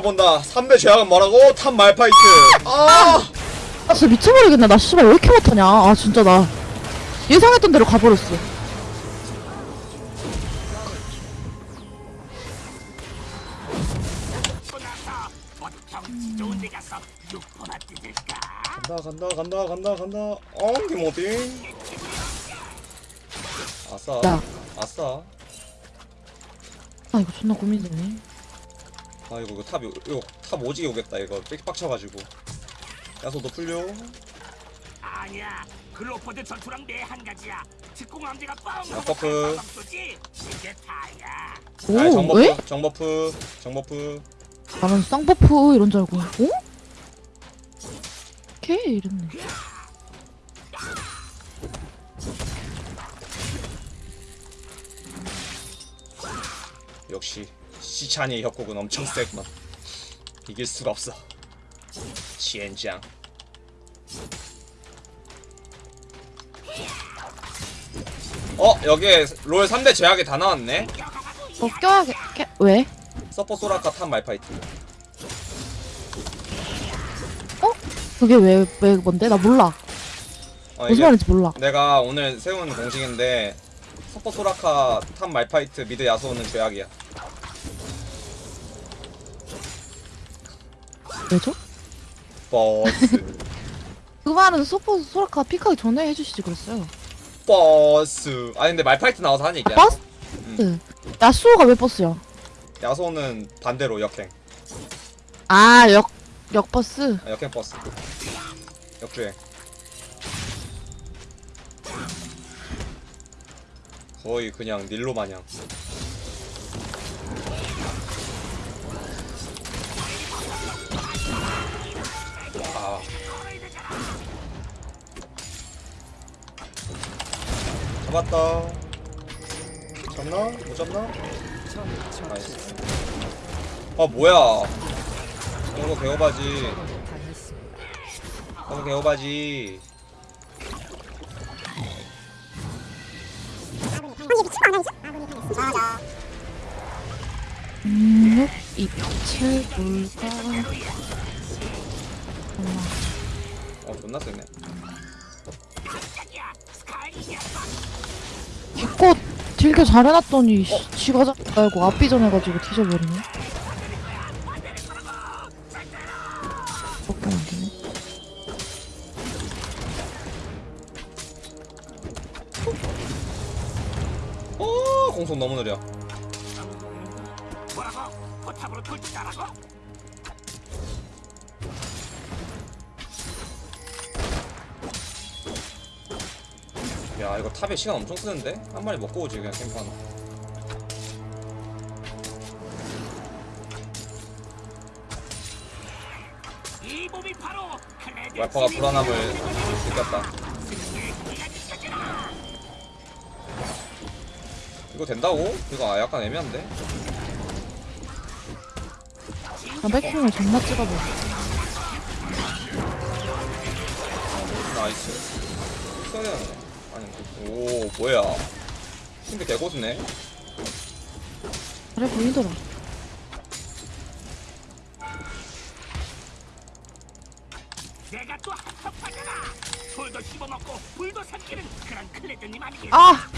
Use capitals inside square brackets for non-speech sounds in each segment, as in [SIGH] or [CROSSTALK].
본다. 3대 죄악은 뭐라고? top 말파이트. 아! 아 진짜 미쳐버리겠네. 나 씨발 왜 이렇게 못하냐? 아 진짜 나 예상했던 대로 가버렸어. 간다 간다 간다 간다 간다. 어 김호빙 아싸. 야. 아싸. 아 이거 존나 고민되네 아 이거 이거 탑 이거, 이거 탑 오지게 오겠다 이거. 빽빡쳐가지고. 야소도 풀려? 아니야. 글로퍼드 전투랑 내 한 가지야. 특공함대가 뻥 아, 버프. 이게 다야. 오 정버프 왜? 정버프 정버프. 나는 쌍버프 이런 줄 알고 어? 걔 이랬네. 역시 시찬이의 협곡은 엄청 세구만. 이길 수가 없어. 시엔장 어 여기에 롤 3대 죄악이 다 나왔네. 어껴 왜? 서폿 소라카 top 말파이트. 그게 왜, 왜 뭔데? 나 몰라. 어, 무슨 이게 말인지 몰라. 내가 오늘 세운 공식인데 서폿 소라카 top 말파이트 mid 야스오는 죄악이야 왜죠? 버스 [LAUGHS] 그 말은 서폿 소라카 pick하기 전에 해주시지 그랬어요 버스 아니 근데 말파이트 나와서 하는 얘기야 버스? 음. 야스오가 왜 버스야? 야스오는 반대로 역행 아 역 역버스? 아, 역행 버스 역주행 거의 그냥 닐로 마냥 잡았다 잡나? 못 잡나? 나이스 아 뭐야 이거 개오바지 이거 개오바지 음, 이칠 볼까? 엄마. 어 존나 세네 기껏 딜교 잘 해놨더니 씨, 지가 잡고 알고 앞비전 해가지고 뒤져버리네. 밖에 안 되네. 어 공속 너무 느려 야 이거 탑에 시간 엄청 쓰는데? 한 마리 먹고 오지 그냥 클레드 와이퍼가 불안함을 느꼈다 이거 된다고? 이거 아, 약간 애매한데? 나 백킹을 존나 찍어버려 nice 써야 되는데 아니 오 뭐야. 근데 개고수네. 그래 보이더라. 내가 또 한턱하잖아. 돌도 씹어먹고 불도 삼키는 그런 클레드님 아니겠어? 아!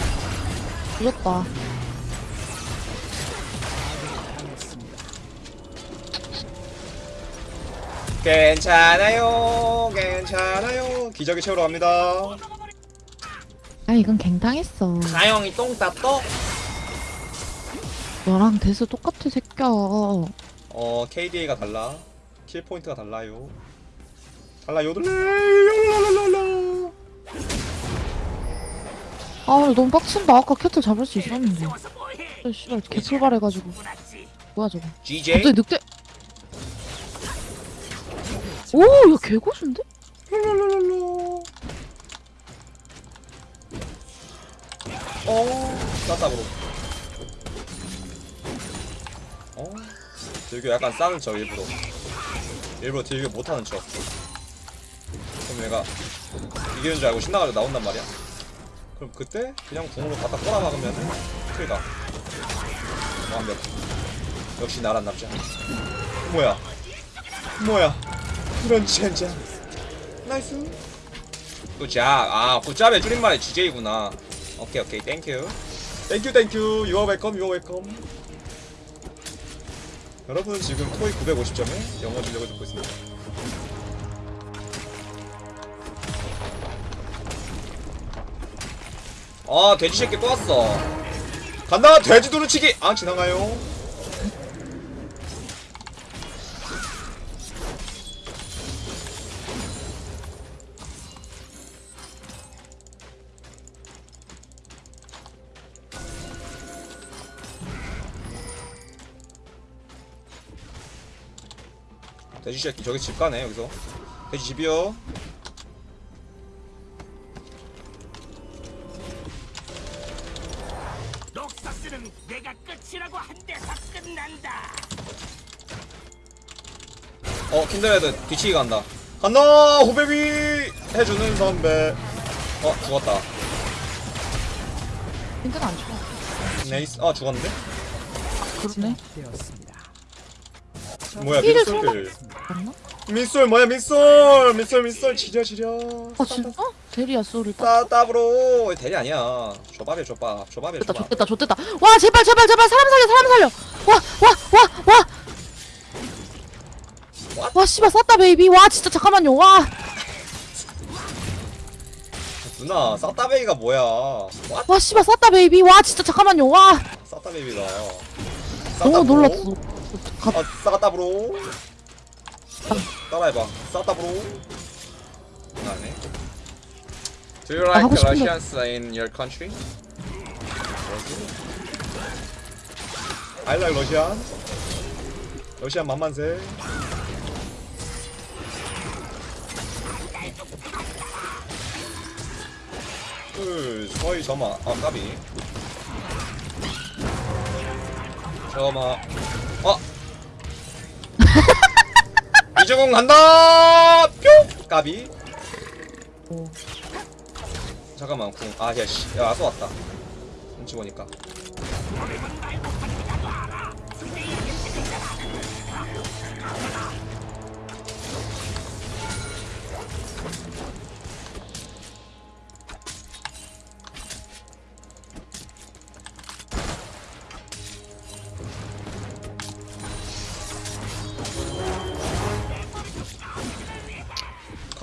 죽였다. 괜찮아요 괜찮아요. 기저귀 채우러 갑니다 야 이건 갱당했어. 가영이 똥 땄어? 너랑 대수 똑같아 새끼야 어 KDA가 달라. kill point가 달라요. 달라요 달라요 아 너무 빡친다. 아까 캐틀 잡을 수 있었는데? 아, 씨발 개풀발해가지고. 뭐야 저거. GJ 갑자기 늑대. 오야 개고수인데? 어 쌌다으로 어? 딜교 약간 싸는 척 일부러. 일부러 딜교 못하는 척. 그럼 얘가 이기는 줄 알고 신나가지고 나온단 말이야? 그럼 그때 그냥 궁으로 갖다 꼬라 박으면 kill각 완벽 역시 나란 남자. 뭐야? 뭐야? 이런 젠장. nice. good job 아 good job의 줄임말이 GJ구나 오케이 오케이. thank you thank you thank you you're welcome you're welcome 여러분은 지금 토익 950점의 영어 실력을 듣고 있습니다. 아 돼지 새끼 또 왔어. 간다 돼지 두루치기. 아 지나가요 돼지 새끼 저기 집 가네 여기서. 돼지 집이요. 녹사스는 내가 끝이라고 한 데서 끝난다. 어 킨드레드 뒤치기 간다. 간다! 호베비! 해주는 선배. 어 죽었다. 힘든 안 좋아. nice. 아 죽었는데? 그러네. 뭐야 힐을 민 솔 맞나? 민솔 뭐야 민솔 민솔 민솔 지려 지려 아 진짜? 대리야 소리 딱. 따따브로 대리 아니야 조밥이야 조밥 조밥이야 좋됐다 조밥 좋됐다 좋됐다. 와 제발 제발 제발 사람 살려 사람 살려. 와와와 와. What? 와 씨발 쌌다 베이비. 와 진짜 잠깐만요. 와. 누나 싸따베이가 뭐야 What? 와 씨발 쌌다 베이비. 와 진짜 잠깐만요. 와. 싸따베이비가 너무 놀랐어. 가, 아 싸따브로 따라해봐 싸따브로 안해 Do you 아, like. Russians in your country? I like Russian 러시안 만만세 그 서희 점아 아 까비 점아 어 이주공 간다! 뿅! 까비. 잠깐만 궁 아 야 씨. 야 아서 왔다. 눈치 보니까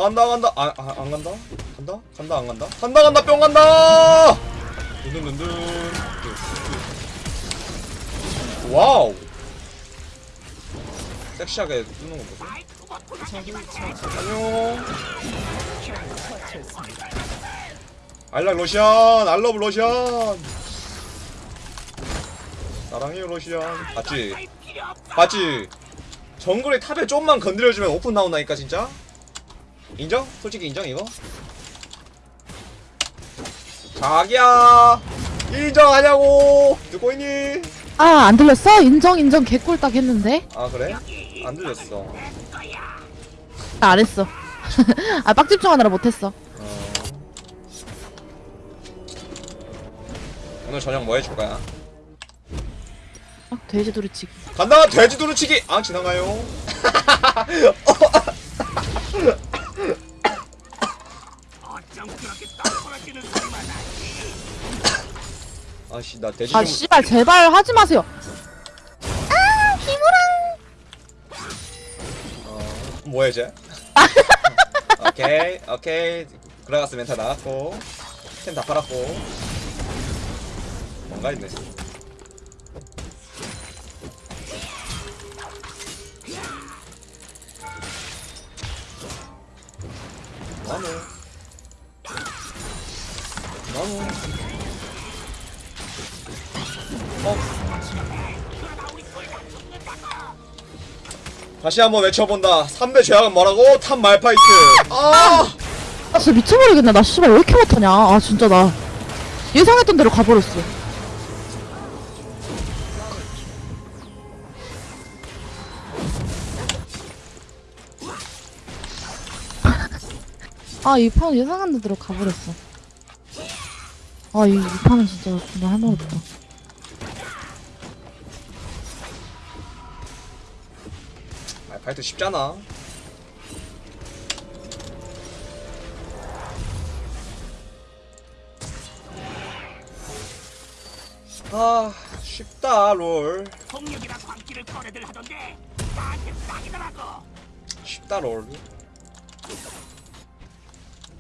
간다 간다. 아, 아, 안 간다? 간다? 간다 안 간다? 간다 간다 뿅 간다! 둔둔둔둔 wow! 섹시하게 뜨는 거 보소 안녕. I like Russian I love Russian 사랑해요 Russian 봤지. 봤지? 정글의 탑에 좀만 건드려주면 오픈 나온다니까 진짜 인정? 솔직히 인정 이거? 자기야 인정하냐고 듣고 있니? 아 안 들렸어? 인정 인정 개꿀 딱 했는데. 아 그래? 안 들렸어 나안 했어. [LAUGHS] 아 빡집중하느라 못했어. 어... 오늘 저녁 뭐 해줄 거야? 아, 돼지 도리치기. 간다 돼지 두루치기 아 지나가요 [LAUGHS] 아씨 나 돼지 아 좀 씨발 제발 하지 마세요. 어... 뭐해 쟤? [LAUGHS] 오케이 오케이. 그라가스 멘탈 나갔고 템 다 팔았고. 뭔가 있네. 나무. 나무 어 다시 한번 외쳐본다 3대 죄악은 뭐라고? top 말파이트 아 아 진짜 미쳐버리겠네. 나 씨발 왜 이렇게 못하냐. 아 진짜 나 예상했던 대로 가버렸어. [LAUGHS] 아 이 판 예상한 대로 가버렸어. 아이 이 판은 진짜 존나 할말 없다. 카이트 쉽잖아. 아 쉽다 롤. 폭력이라 광기를 거래들 하던데 나한테 딱이더라고. 쉽다 롤.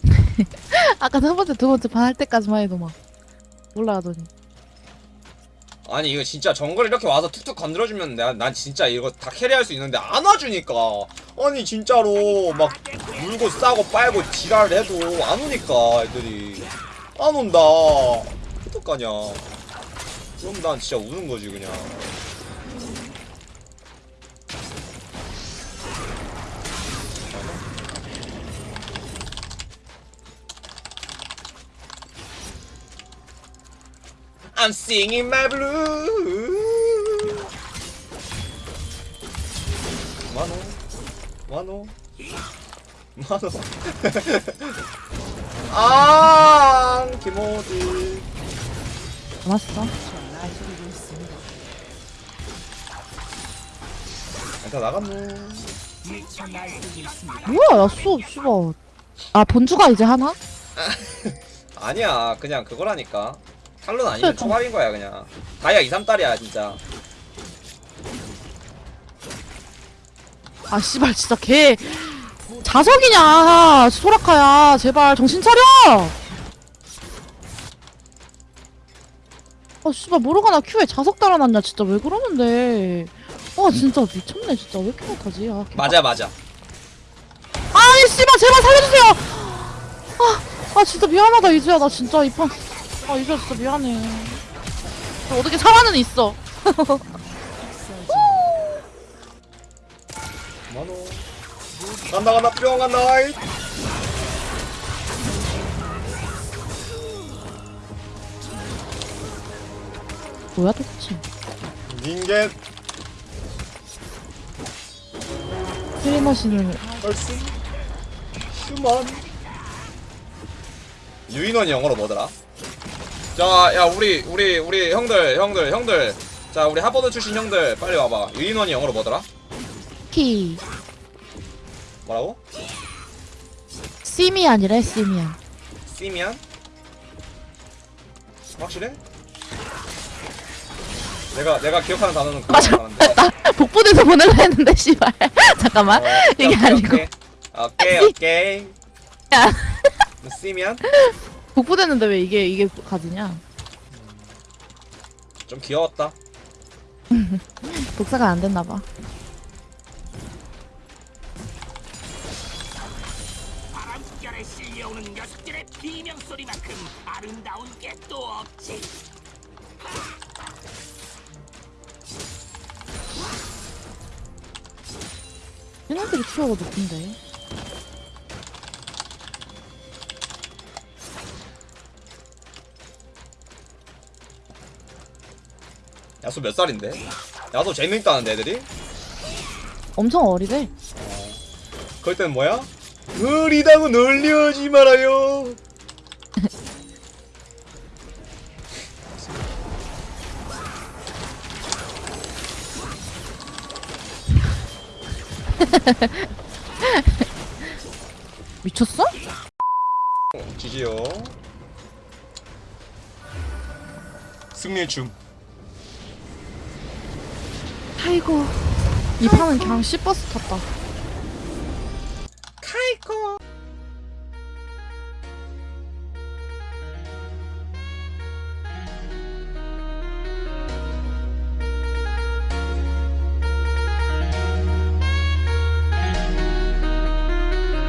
[LAUGHS] 아까 첫 번째 두 번째 반할 때까지만 해도 막 올라가더니 아니 이거 진짜 정글 이렇게 와서 툭툭 건드려주면 난, 난 진짜 이거 다 캐리할 수 있는데 안 와주니까. 아니 진짜로 막 물고 싸고 빨고 지랄을 해도 안 오니까 애들이. 안 온다. 어떡하냐. 그럼 난 진짜 우는 거지 그냥 I'm singing my blue. 만호, 만호, 만호. 아, 김호디. 남았어 다 나갔네. 뭐야 야 수 씨발 아 본주가 이제 하나? [LAUGHS] 아니야, 그냥 그거라니까. 탈론 아니면. 초밥인 거야 그냥. 다이아 2, 3달이야 진짜. 아 씨발 진짜 걔 자석이냐 소라카야. 제발 정신 차려! 아 씨발 모르가 나 큐에 자석 달아놨냐 진짜. 왜 그러는데? 아 진짜 미쳤네 진짜. 왜 이렇게 못하지? 아, 개- 맞아 맞아. 아이 씨발 제발 살려주세요! 아, 아 진짜 미안하다 이주야. 나 진짜 이판 아 진짜 미안해 나 어떻게 살아는 있어 만호. 간다 간다 뿅 간다. 이. 뭐야 도대체 닌겐 트리머신을 얼쑤 휴먼 유인원이 영어로 뭐더라? 자, 야 우리 우리 우리 형들 형들 형들 자 우리 하버드 출신 형들 빨리 와봐 유인원이 영어로 뭐더라? 키 뭐라고? 시미안이래 시미안 시미안? 확실해? 내가 내가 기억하는 단어는 그거 맞아. [LAUGHS] 나 복부대서 보낼라 했는데 씨발 [LAUGHS] 잠깐만 어, 이게 아니고 오케이 오케이 오케이 [LAUGHS] 야 시미안? 복부대는데 왜 이게 이게 가지냐? 좀 귀여웠다. [LAUGHS] 독사가 안 됐나 봐. 바람결에 실려오는 녀석들의 비명 소리만큼 아름다운 게 또 없지. 얘네들이 키워가 높은데 야수 몇 살인데? 야수 재밌다는데 애들이? 엄청 어리대 그럴 땐 뭐야? 어리다고 놀려지 말아요. [LAUGHS] 미쳤어? 지지요. 승리의 춤. 아이고 이 판은 그냥 씨버스 탔다 카이코.